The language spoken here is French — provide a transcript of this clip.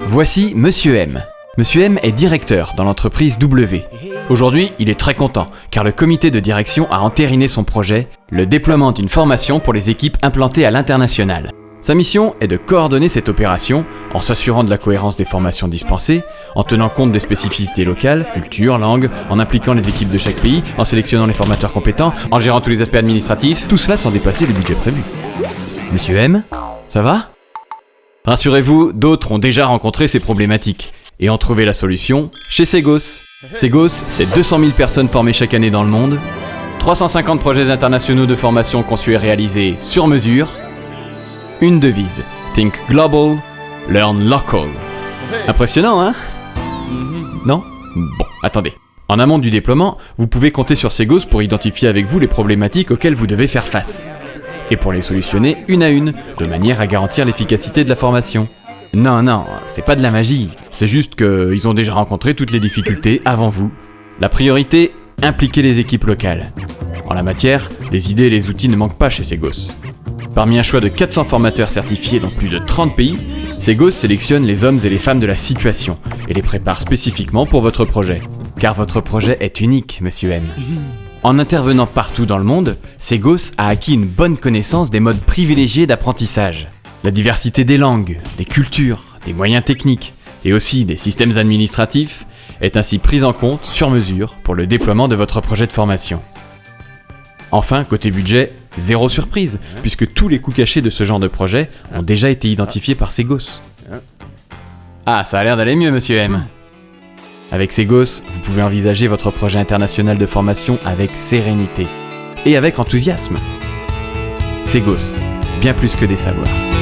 Voici Monsieur M. Monsieur M est directeur dans l'entreprise W. Aujourd'hui, il est très content, car le comité de direction a entériné son projet, le déploiement d'une formation pour les équipes implantées à l'international. Sa mission est de coordonner cette opération en s'assurant de la cohérence des formations dispensées, en tenant compte des spécificités locales, culture, langue, en impliquant les équipes de chaque pays, en sélectionnant les formateurs compétents, en gérant tous les aspects administratifs, tout cela sans dépasser le budget prévu. Monsieur M, ça va? Rassurez-vous, d'autres ont déjà rencontré ces problématiques et ont trouvé la solution chez Segos. Segos, c'est 200 000 personnes formées chaque année dans le monde, 350 projets internationaux de formation conçus et réalisés sur mesure, une devise, Think Global, Learn Local. Impressionnant, hein? Non? Bon, attendez. En amont du déploiement, vous pouvez compter sur Segos pour identifier avec vous les problématiques auxquelles vous devez faire face. Et pour les solutionner une à une, de manière à garantir l'efficacité de la formation. Non, non, c'est pas de la magie. C'est juste qu'ils ont déjà rencontré toutes les difficultés avant vous. La priorité, impliquer les équipes locales. En la matière, les idées et les outils ne manquent pas chez Segos. Parmi un choix de 400 formateurs certifiés dans plus de 30 pays, Segos sélectionne les hommes et les femmes de la situation et les prépare spécifiquement pour votre projet. Car votre projet est unique, monsieur M. En intervenant partout dans le monde, Segos a acquis une bonne connaissance des modes privilégiés d'apprentissage. La diversité des langues, des cultures, des moyens techniques et aussi des systèmes administratifs est ainsi prise en compte sur mesure pour le déploiement de votre projet de formation. Enfin, côté budget, zéro surprise, puisque tous les coûts cachés de ce genre de projet ont déjà été identifiés par Segos. Ah, ça a l'air d'aller mieux, monsieur M. Avec Segos, vous pouvez envisager votre projet international de formation avec sérénité et avec enthousiasme. Segos, bien plus que des savoirs.